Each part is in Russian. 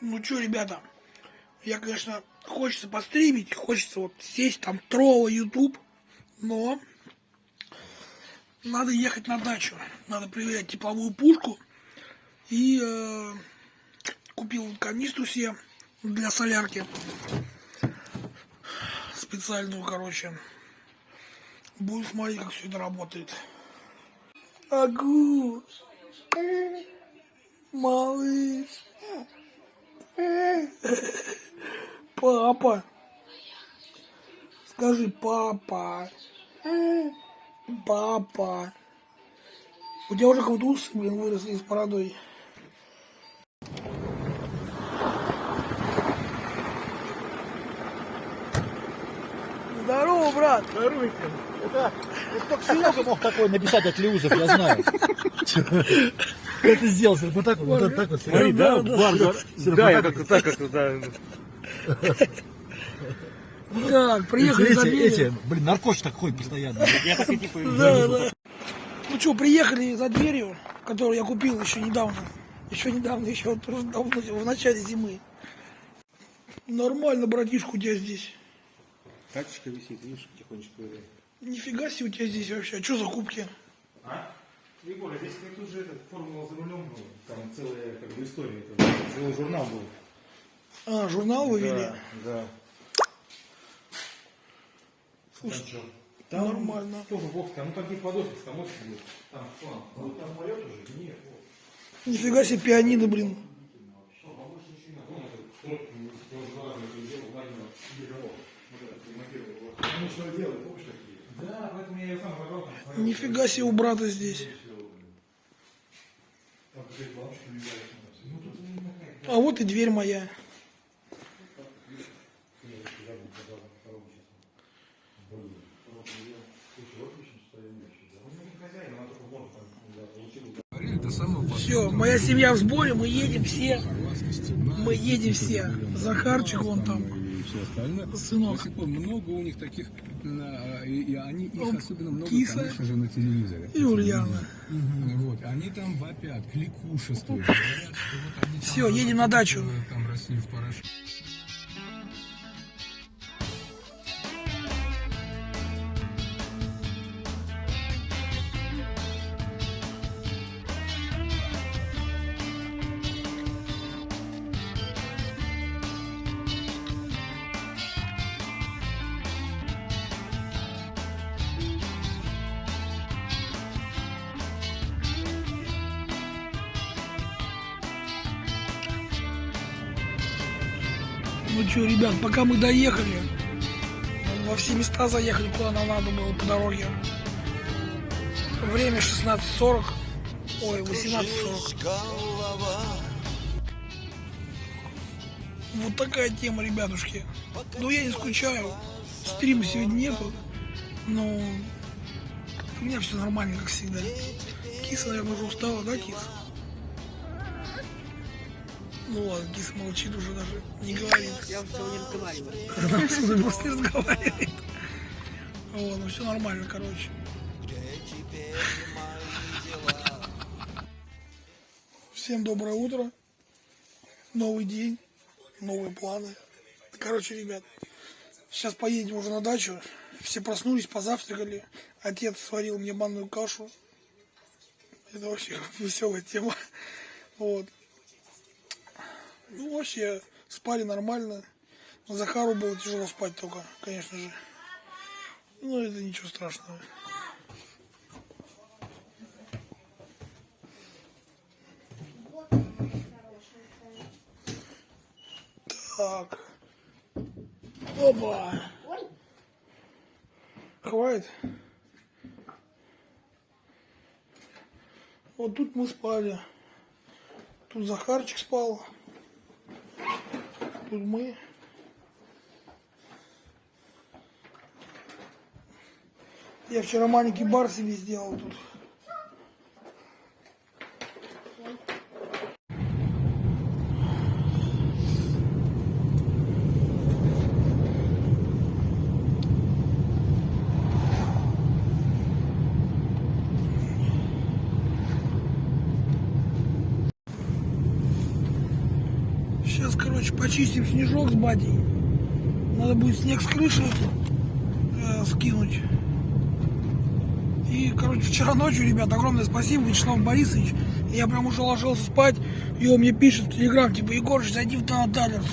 Ну что, ребята, я, конечно, хочется постримить, хочется вот сесть там тролла YouTube, но надо ехать на дачу, надо проверять тепловую пушку и э, купил канистру себе для солярки специальную, короче. Буду смотреть, как все это работает. Агу! Малыш! Папа! Скажи, папа! Папа! У тебя уже какой-то усы, блин, выросли с бородой. Здорово, брат! Здоровенько. Это, это только Серега мог такой написать от Леузов, я знаю. Как ты сделал? Вот так вот, вот так вот. Смотри, да, бар, да. Да, я как-то так, как-то, да. Так, приехали Эти, за эти, блин, наркош так ходит постоянно. Я так и типа... Да, да. Ну что, приехали за дверью, которую я купил еще недавно. Еще недавно, еще давно, в начале зимы. Нормально, братишка, у тебя здесь. Катюшка висит, видишь, потихонечку. Нифига себе у тебя здесь вообще. А что за кубки? А? Егор, а здесь как тут же этот формула за рулем был. Там целая как бы история. Это целый журнал был. А, журнал вывели? Да, да. Слушай, Там, там нормально. Тоже бокс, там, ну там где подофис, там офис был. Там слон. Вот там полет уже? Нет. Нифига себе пианино, блин. Они что такие? Да, поэтому я ее сам забрал. там, Нифига себе у брата здесь. А вот и дверь моя. Все, моя семья в сборе, мы едем все. Мы едем все. Захарчик вон там. Сынок. Много у них таких, и, и они их Он особенно много, киса. конечно же, на телевизоре. И Ульяна. Мгм, Вот, они там вопят, кликушествуют, говорят, что вот они Всё, едем на дачу. Там Россию в порошок. Пока мы доехали, во все места заехали, куда нам надо было по дороге. Время 16.40. Ой, 18.40. Вот такая тема, ребятушки. Ну, я не скучаю. Стрима сегодня нету. Но у меня все нормально, как всегда. Киса, наверное, уже устала, да, Кис? Ну ладно, Кис молчит уже даже, не говорит. Я тобой не разговариваю. Она смысле просто не разговаривает. Вот, ну все нормально, короче. Всем доброе утро. Новый день, новые планы. Короче, ребят, сейчас поедем уже на дачу. Все проснулись, позавтракали. Отец сварил мне манную кашу. Это вообще веселая тема. Вот. Ну, вообще, спали нормально. Захару было тяжело спать только, конечно же. Ну, это ничего страшного. Так. Опа. Хватит. Вот тут мы спали. Тут Захарчик спал. Мы. Я вчера маленький бар себе сделал тут. Почистим снежок с батей. Надо будет снег с крыши э, скинуть. И, короче, вчера ночью, ребят, огромное спасибо, Вячеслав Борисович. Я прям уже ложился спать, и он мне пишет в телеграм, типа, Егорыч, зайди в Талерс.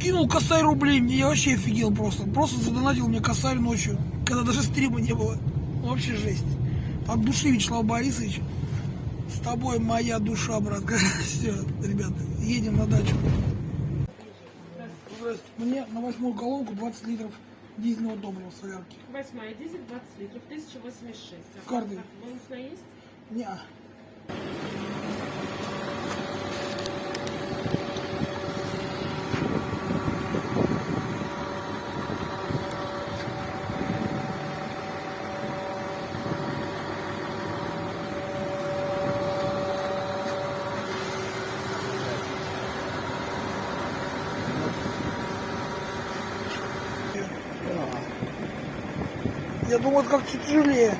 Кинул косарь рублей, мне я вообще офигел просто. Просто задонатил мне косарь ночью, когда даже стрима не было. Вообще жесть. От души, Вячеслав Борисович. С тобой моя душа, братка. Все, ребята, едем на дачу. Здрасте. Мне на восьмую колонку 20 литров дизельного топлива в солярке. Восьмая дизель 20 литров, 1086. А Карты. Бонусная есть? Не. Думал, это как-то тяжелее.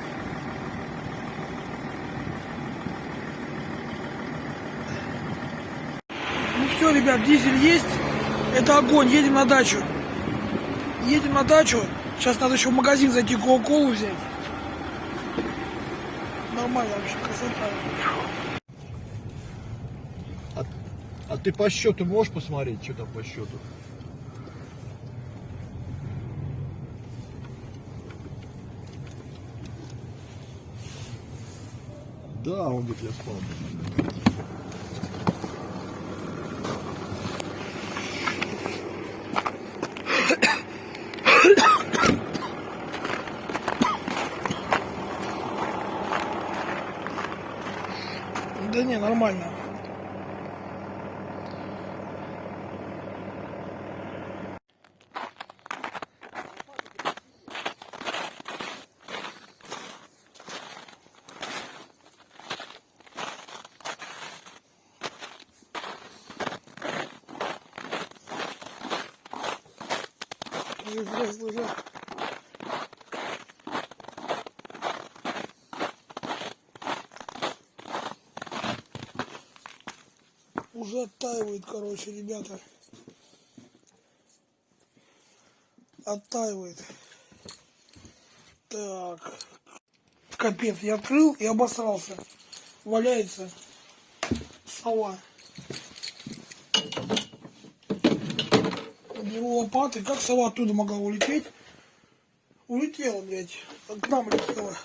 Ну все, ребят, дизель есть. Это огонь. Едем на дачу. Едем на дачу. Сейчас надо еще в магазин зайти кока-колу взять. Нормально вообще, красота. А, а ты по счету можешь посмотреть, что там по счету? Да, он говорит, я спал. Да не, нормально. Слушай, слушай. Уже оттаивает, короче, ребята. Оттаивает. Так. Капец, я открыл и обосрался. Валяется сова. Беру лопаты. Как сова оттуда могла улететь? Улетела, блядь. К нам летела.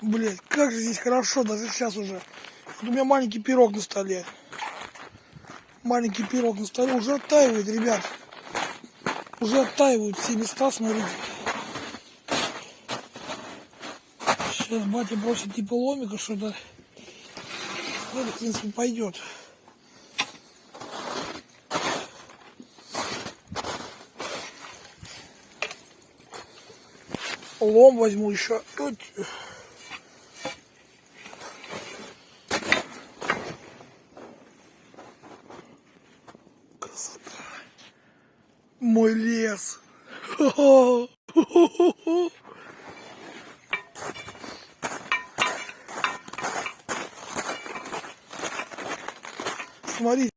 Блять, как же здесь хорошо, даже сейчас уже. Вот у меня маленький пирог на столе. Маленький пирог на столе уже оттаивает, ребят. Уже оттаивают все места, смотрите. Сейчас батя бросит типа ломика что-то. Ну, это, в принципе, пойдет. Лом возьму еще. Тут. Красота. Мой лес. Хо-хо. Смотри,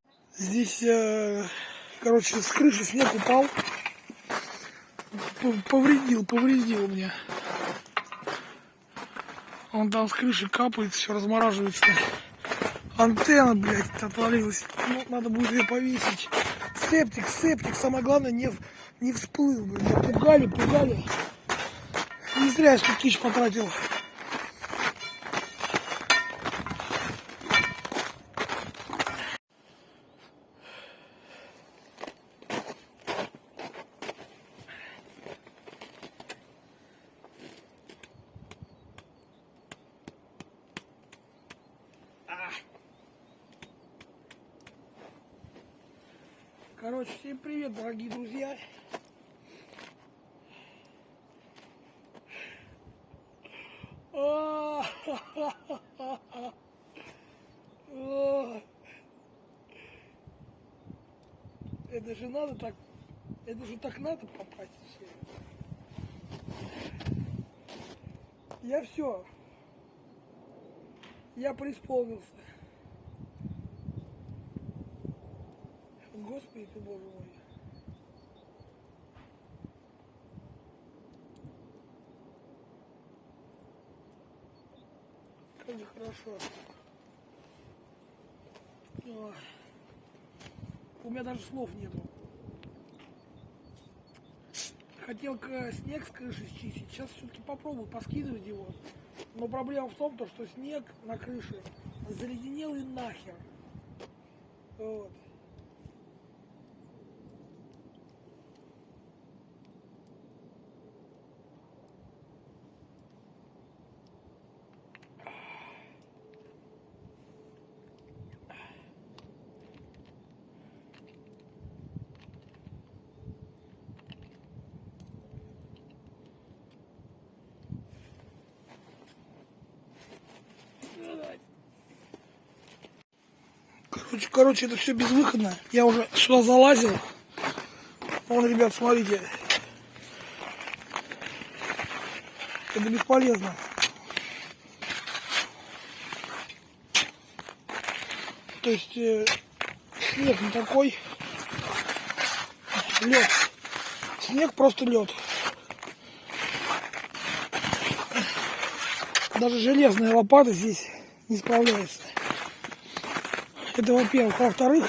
здесь, э, короче, с крыши снег упал. Повредил, повредил мне. Он там с крыши капает, все размораживается. Антенна, блядь, отвалилась. Ну, надо будет ее повесить. Септик, септик, самое главное, не, не всплыл. Меня Пугали, пугали. Не зря я столько тысяч потратил. Короче, всем привет, дорогие друзья. А. Это же надо так, это же так надо попасть. Я все. Я преисполнился. Господи ты, боже мой. Как же хорошо. Ой. У меня даже слов нету. Хотел к- снег с крыши счистить. Сейчас все-таки попробую поскидывать его. Но проблема в том, то, что снег на крыше заледенел и нахер. Вот. Короче, это все безвыходно. Я уже сюда залазил. Вон, ребят, смотрите. Это бесполезно. То есть э, снег не такой. Лед. Снег просто лед. Даже железная лопата здесь не справляется. Это во-первых. Во-вторых,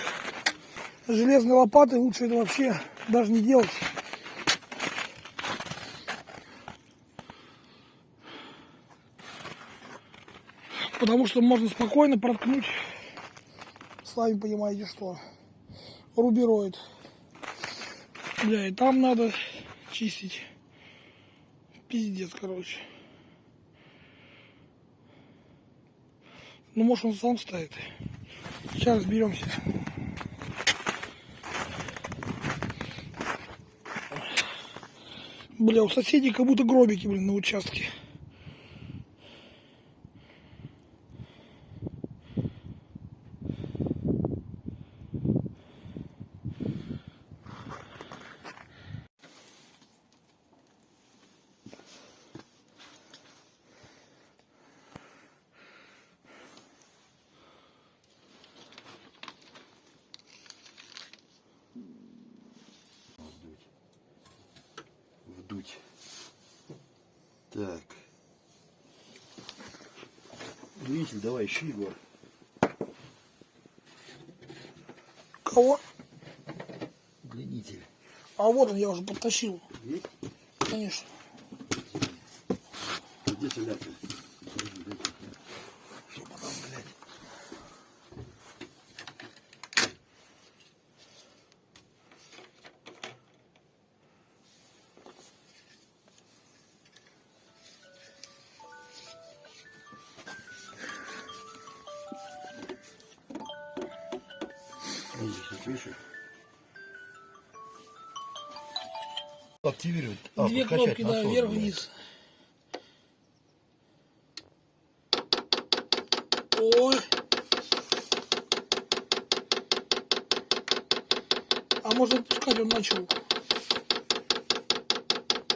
железной лопатой лучше это вообще даже не делать. Потому что можно спокойно проткнуть, сами понимаете что, рубероид. Бля, и там надо чистить. Пиздец, короче. Ну, может, он сам стоит. Сейчас разберемся. Бля, у соседей как будто гробики, блин, на участке. Так. Двигатель давай, ищи его. Кого? Удлинитель. А вот он, я уже подтащил. Есть? Конечно. Активировать. А, Две кнопки, да, вверх-вниз. Ой. А можно отпускать, он начал.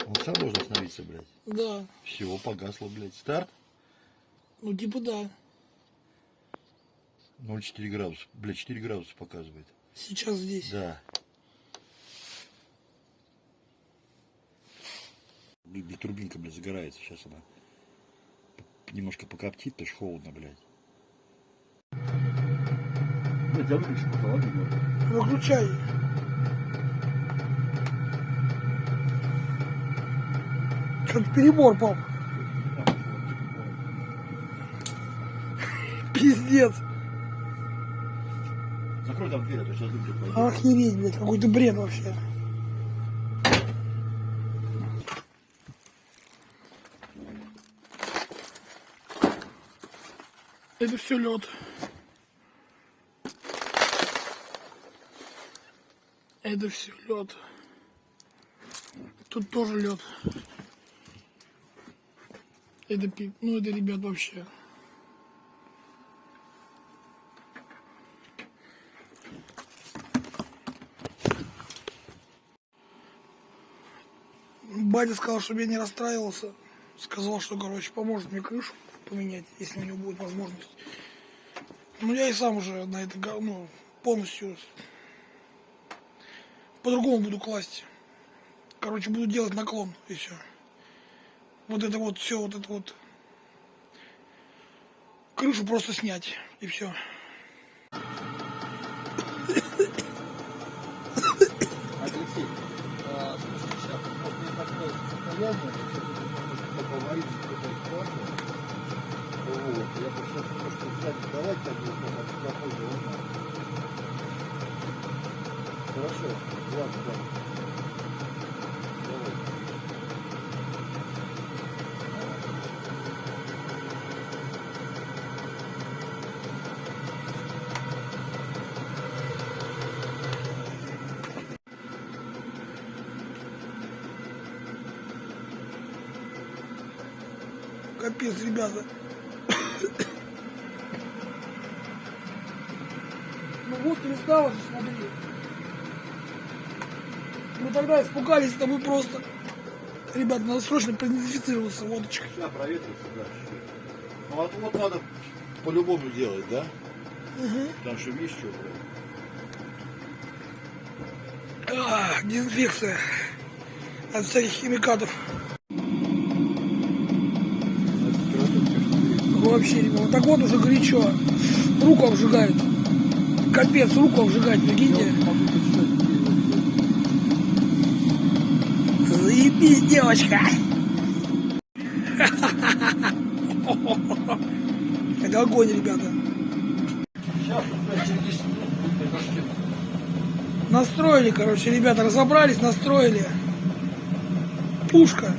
Он сам должен остановиться, блядь. Да. Все, погасло, блядь. Старт Ну, типа да. 0,4 градуса. Блядь, 4 градуса показывает. Сейчас здесь. Да. Блин, блин, турбинка, блядь, загорается. Сейчас она немножко покоптит, то ж холодно, блядь. Блядь, я выключу, холодно, Выключай. Что-то перебор, пап. Пиздец. Закрой там дверь, а то сейчас люди пойдут. Охереть, блядь, какой-то бред вообще. Это все лед. Это все лед. Тут тоже лед. Это, пи- ну это, ребят, вообще. Батя сказал, чтобы я не расстраивался. сказал, что, короче, поможет мне крышу поменять, если у него будет возможность. Ну, я и сам уже на это, ну, полностью по-другому буду класть. Короче, буду делать наклон и все. Вот это вот все, вот это вот. Крышу просто снять и все. Алексей, а, слушай, сейчас просто такое состояние, давать, так попозже узнал. Хорошо, ладно, ладно. Давай. Капец, ребята. Ну вот перестало же, смотри. Тогда испугались, это мы просто... Ребят, надо срочно продезинфицироваться водочкой. Сейчас проветрится, да. Ну вот, вот надо по-любому делать, да? Потому что видишь, что, блядь? А, дезинфекция. От всяких химикатов. Вообще, ребят, вот так вот уже горячо. Руку обжигает. Капец, руку обжигает, прикиньте. Заебись, девочка. Это огонь, ребята. Сейчас, через 10 минут будет дождем. Настроили, короче, ребята, разобрались, настроили. Пушка.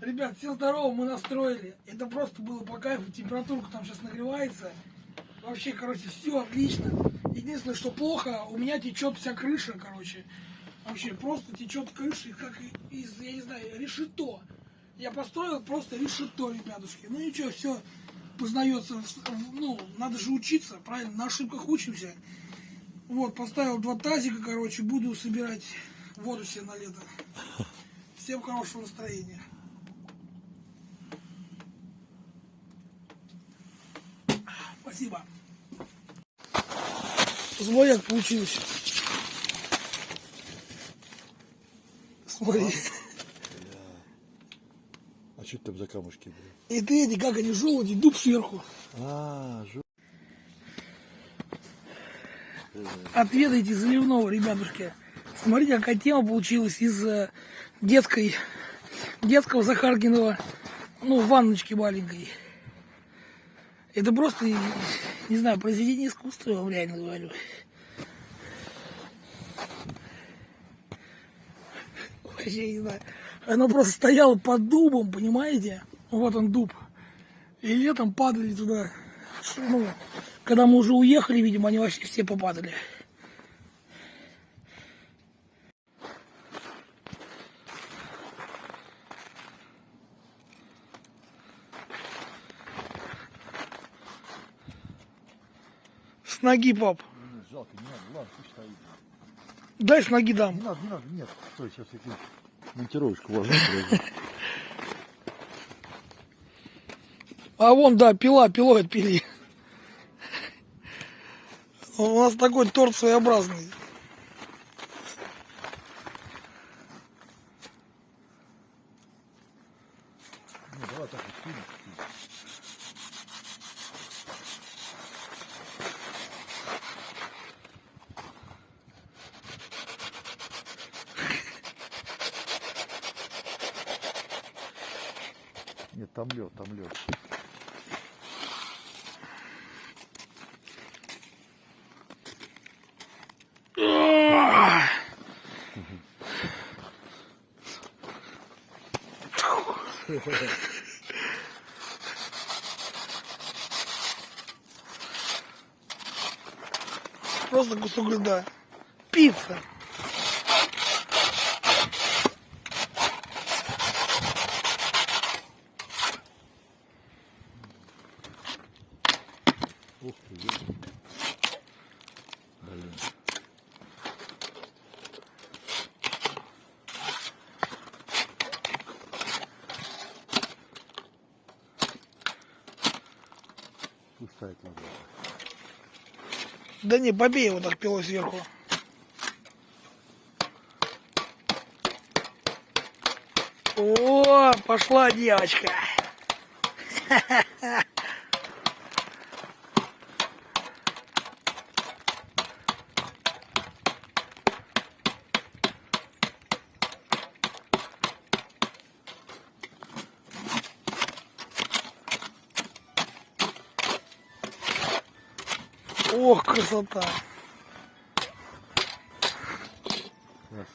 Ребят, всем здорово, мы настроили. Это просто было по кайфу, температурка там сейчас нагревается. Вообще, короче, все отлично. Единственное, что плохо, у меня течет вся крыша, короче. Вообще, просто течет крыша, как из, я не знаю, решето. Я построил просто решето, ребятушки. Ну ничего, все познается. Ну, надо же учиться, правильно? На ошибках учимся. Вот, поставил два тазика, короче, буду собирать воду себе на лето. Всем хорошего настроения. Спасибо. Злояк получился. Смотри. А что там за камушки, блядь? И ты эти, как они, желуди, дуб сверху. А, жо... Отведайте заливного, ребятушки. Смотрите, какая тема получилась из э, детской, детского Захаркиного, ну, ванночки маленькой. Это просто, не знаю, произведение искусства, я вам реально говорю. Вообще не знаю. Оно просто стояло под дубом, понимаете? Вот он дуб. И летом падали туда. Ну, когда мы уже уехали, видимо, они вообще все попадали. С ноги, пап. Жалко, не надо, ладно, пусть стоит. Дай с ноги дам. Не надо, не надо, нет. Стой, сейчас я монтировочку возьму. А вон, да, пила, пилой отпили. У нас такой торт своеобразный. Ну, давай так вот кинем. Нет, там лед, там лед. Просто кусок льда. Пицца. Ух ты, блин. ставить надо. Да не, побей его так пилой сверху. О, пошла девочка. Ох, красота. Раз.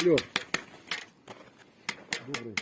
Алло. Добрый.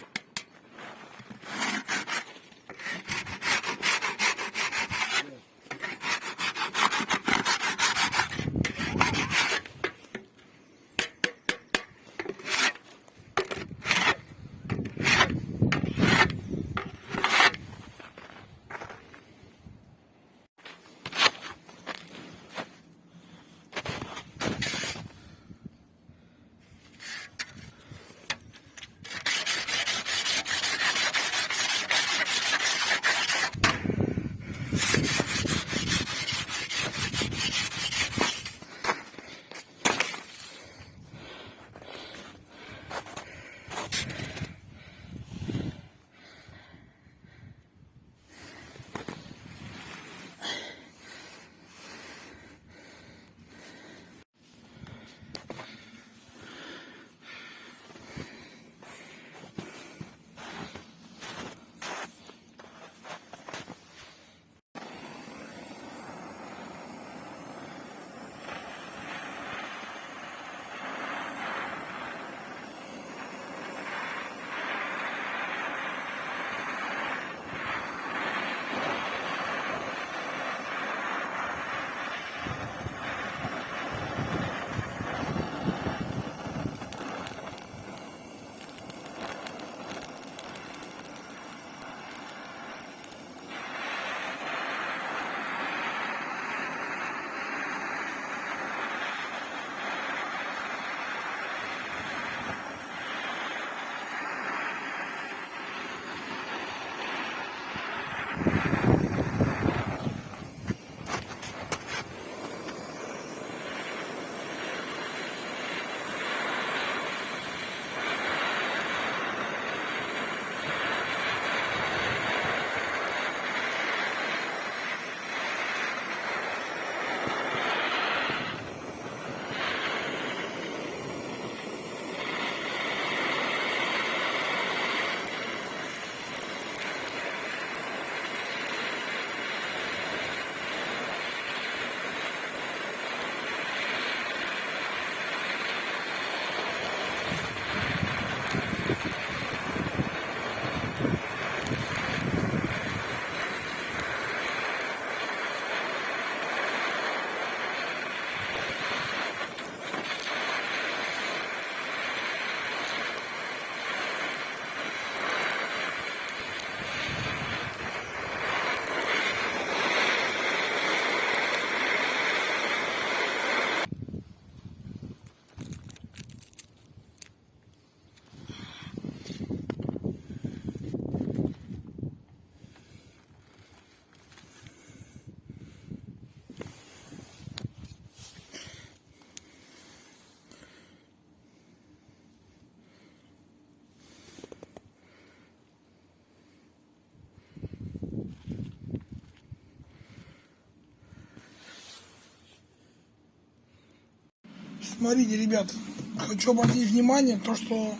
Смотрите, ребят, хочу обратить внимание, то, что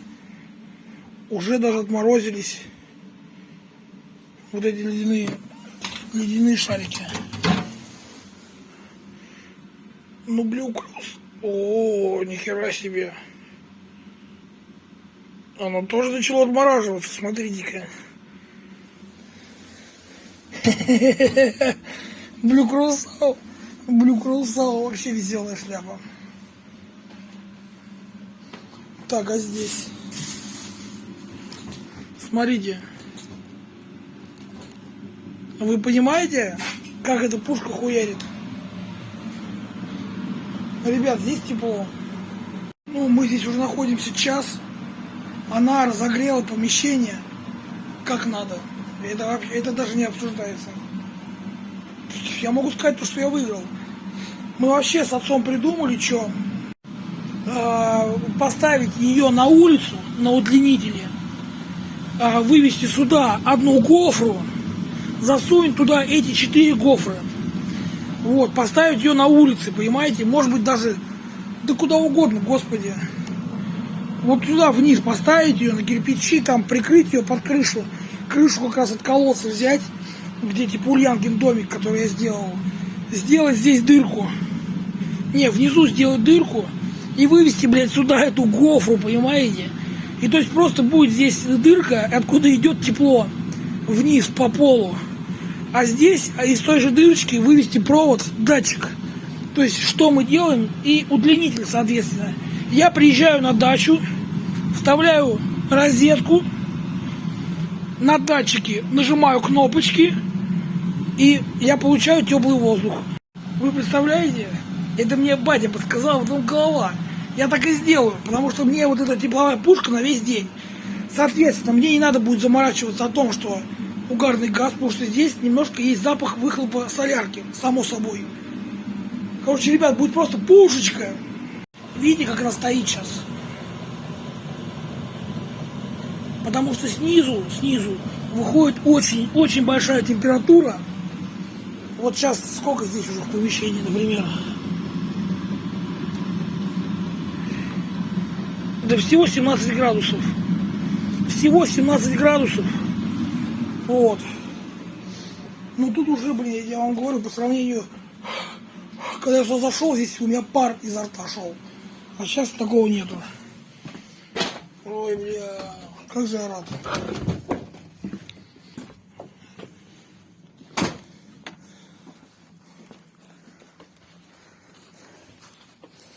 уже даже отморозились вот эти ледяные, ледяные шарики. Ну, блюкрус. О, нихера себе. Оно тоже начало отмораживаться, смотрите-ка. Блюкрусал. Блюкрусал вообще веселая шляпа. Так, а здесь? Смотрите. Вы понимаете, как эта пушка хуярит? Ребят, здесь тепло. Ну, мы здесь уже находимся час. Она разогрела помещение. как надо. Это, вообще- это даже не обсуждается. Я могу сказать то, что я выиграл. Мы вообще с отцом придумали, что поставить ее на улицу, на удлинителе, а, вывести сюда одну гофру, засунуть туда эти четыре гофры. Вот, поставить ее на улице, понимаете? Может быть даже, да куда угодно, господи. Вот туда вниз поставить ее на кирпичи, там прикрыть ее под крышу. Крышу как раз от колодца взять, где типа Ульянгин домик, который я сделал. Сделать здесь дырку. Не, внизу сделать дырку и вывести, блядь, сюда эту гофру, понимаете? И то есть просто будет здесь дырка, откуда идет тепло вниз по полу. А здесь а из той же дырочки вывести провод, датчик. То есть что мы делаем и удлинитель, соответственно. Я приезжаю на дачу, вставляю розетку, на датчике нажимаю кнопочки, и я получаю теплый воздух. Вы представляете? Это мне батя подсказал, потом голова. Я так и сделаю, потому что мне вот эта тепловая пушка на весь день. Соответственно, мне не надо будет заморачиваться о том, что угарный газ, потому что здесь немножко есть запах выхлопа солярки, само собой. Короче, ребят, будет просто пушечка. Видите, как она стоит сейчас? Потому что снизу, снизу выходит очень-очень большая температура. Вот сейчас сколько здесь уже в помещении, например? Да всего 17 градусов. Всего 17 градусов. Вот. Ну тут уже, блин, я вам говорю, по сравнению, когда я сюда зашел, здесь у меня пар изо рта шел. А сейчас такого нету. Ой, бля, как же я рад.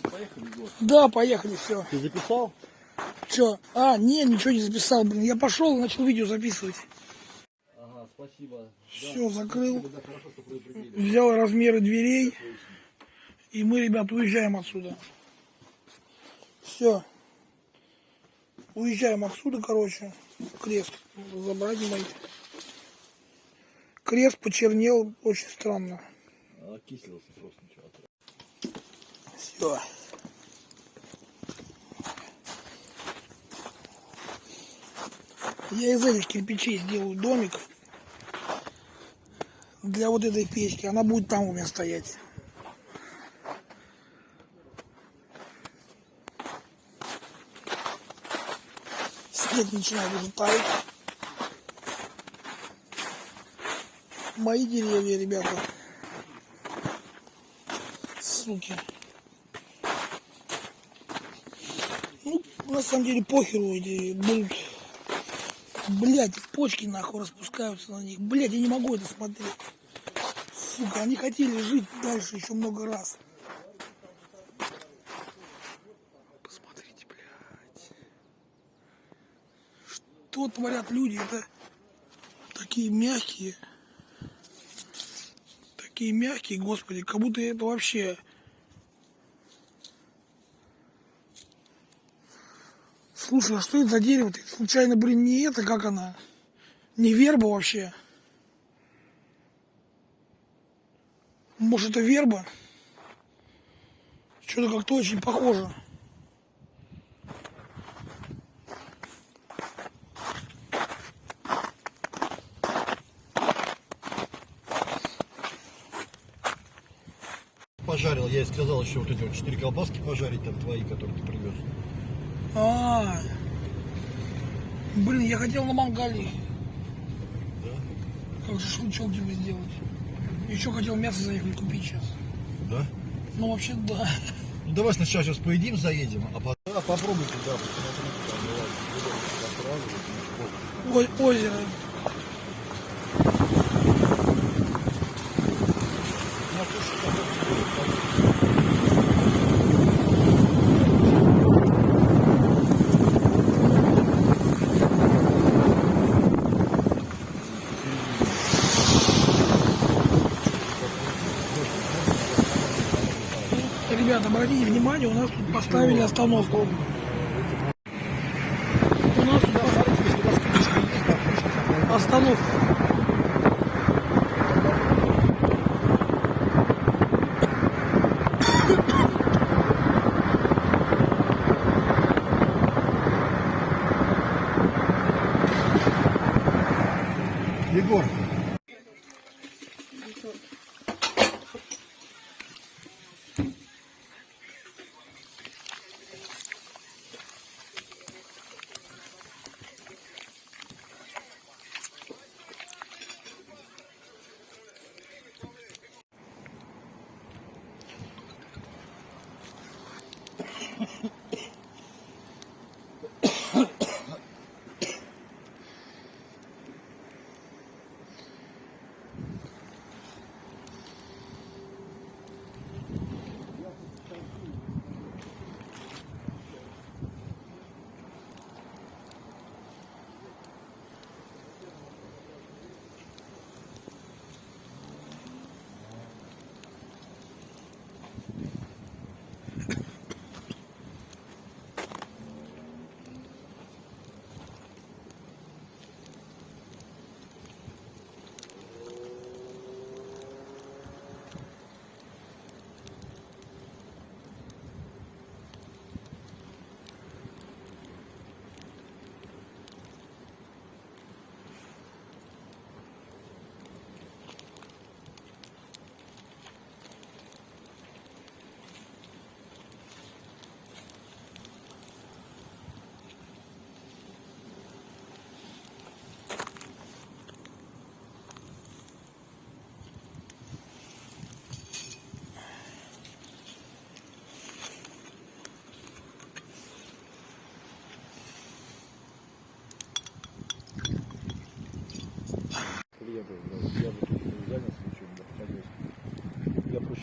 Поехали, Егор. Да, поехали, все. Ты записал? Че? А, не, ничего не записал, блин. Я пошел и начал видео записывать. Ага, спасибо. Все, закрыл. Да, хорошо, что предупредили. Взял размеры дверей. И мы, ребят, уезжаем отсюда. Все. Уезжаем отсюда, короче. Крест забрать мои. Крест почернел очень странно. Окислился просто ничего. Все. Я из этих кирпичей сделаю домик для вот этой печки. Она будет там у меня стоять. Снег начинает уже таять. Мои деревья, ребята. Суки. Ну, на самом деле похеру эти будут. Блять, почки нахуй распускаются на них. Блять, я не могу это смотреть. Сука, они хотели жить дальше еще много раз. Посмотрите, блядь. Что творят люди? Это такие мягкие. Такие мягкие, господи, как будто это вообще... Слушай, а что это за дерево? -то? Случайно, блин, не это, как она? Не верба вообще? Может, это верба? Что-то как-то очень похоже. Пожарил, я ей сказал еще вот эти вот четыре колбаски пожарить, там твои, которые ты привез. А, блин, я хотел на мангале. Да? Как шашлычок тебе сделать. Еще хотел мясо заехать купить сейчас. Да? Ну, вообще, да. Ну давай сначала сейчас поедим, заедем, а потом... Да, попробуйте, да, посмотрите, там О- озеро. Ну, слушай, как это Ребята, обратите внимание, у нас тут поставили остановку. У нас тут пос- остановка.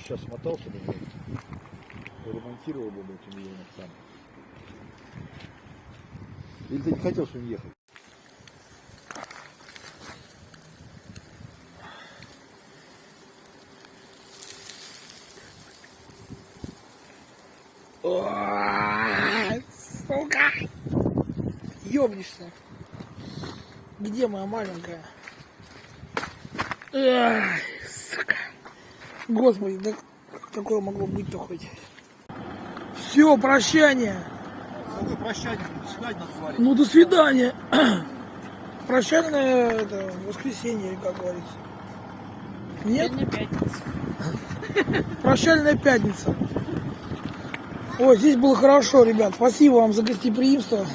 Сейчас смотался бы, блядь, ремонтировал бы, блядь, у меня сам. Или ты не хотел с ним ехать? Сука! Ёбнешься. Где моя маленькая? Сука. Господи, да такое могло быть-то хоть? Все, прощание. Какое прощание, до свидания на твари. Ну, до свидания. Прощальное это, воскресенье, как говорится. Нет? Пятница. Прощальная пятница. Ой, здесь было хорошо, ребят. Спасибо вам за гостеприимство.